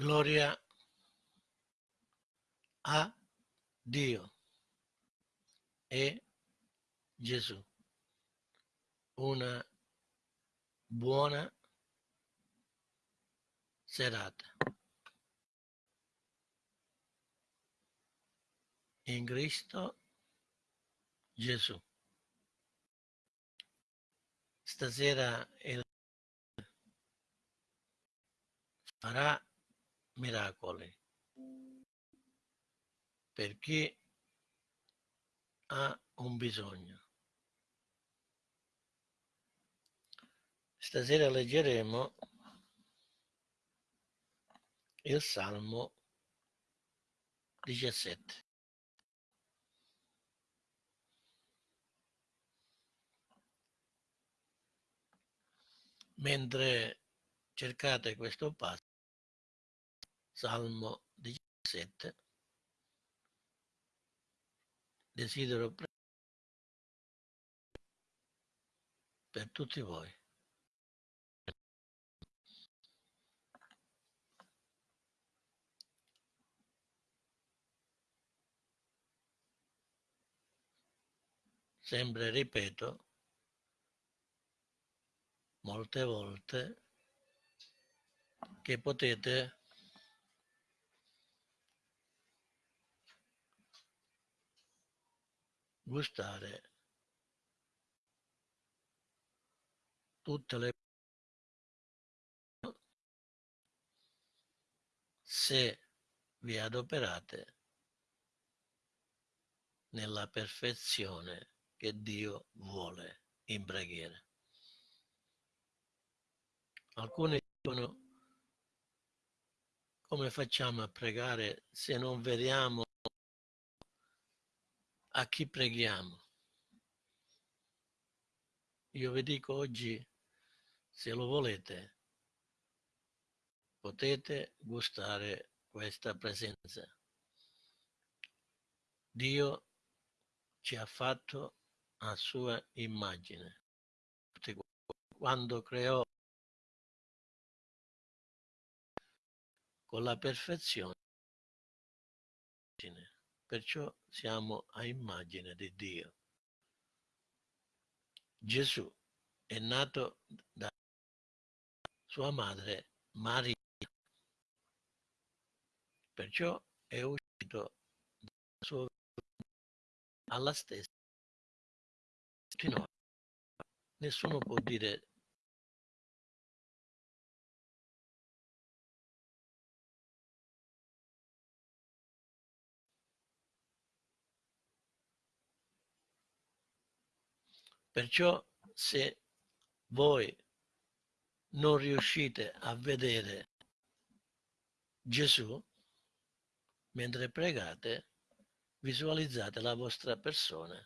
Gloria a Dio e Gesù. Una buona serata. In Cristo Gesù. Stasera il farà miracoli per chi ha un bisogno. Stasera leggeremo il Salmo 17. Mentre cercate questo passo, Salmo 17, desidero per tutti voi. Sempre ripeto molte volte che potete gustare tutte le se vi adoperate nella perfezione che Dio vuole in preghiera. Alcuni dicono come facciamo a pregare se non vediamo a chi preghiamo. Io vi dico oggi, se lo volete, potete gustare questa presenza. Dio ci ha fatto a sua immagine. Quando creò con la perfezione perciò siamo a immagine di Dio. Gesù è nato da sua madre Maria, perciò è uscito dalla sua alla stessa Nessuno può dire Perciò se voi non riuscite a vedere Gesù mentre pregate, visualizzate la vostra persona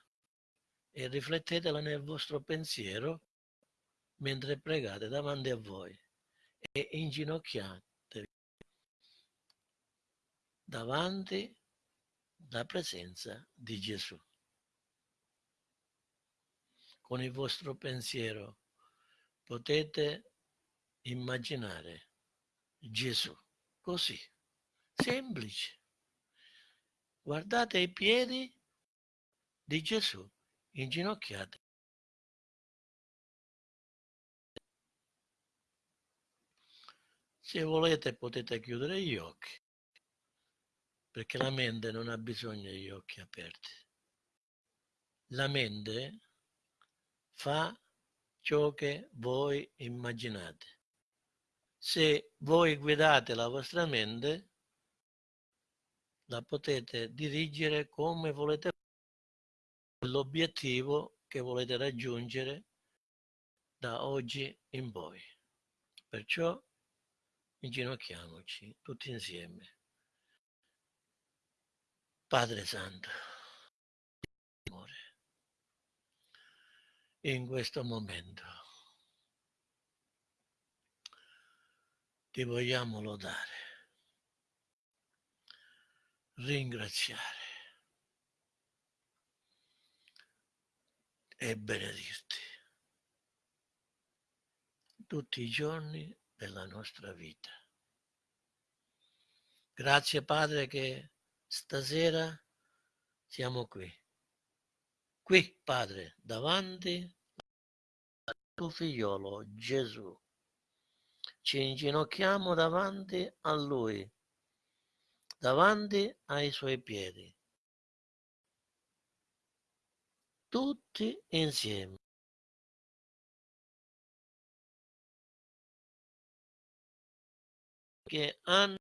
e riflettetela nel vostro pensiero mentre pregate davanti a voi e inginocchiatevi davanti alla presenza di Gesù con il vostro pensiero potete immaginare Gesù così, semplice. Guardate i piedi di Gesù inginocchiati. Se volete potete chiudere gli occhi, perché la mente non ha bisogno degli occhi aperti. La mente fa ciò che voi immaginate. Se voi guidate la vostra mente, la potete dirigere come volete l'obiettivo che volete raggiungere da oggi in poi. Perciò inginocchiamoci tutti insieme. Padre Santo, in questo momento. Ti vogliamo lodare, ringraziare e benedirti tutti i giorni della nostra vita. Grazie Padre che stasera siamo qui. Qui, Padre, davanti al tuo figliolo Gesù. Ci inginocchiamo davanti a Lui, davanti ai Suoi piedi. Tutti insieme. Che hanno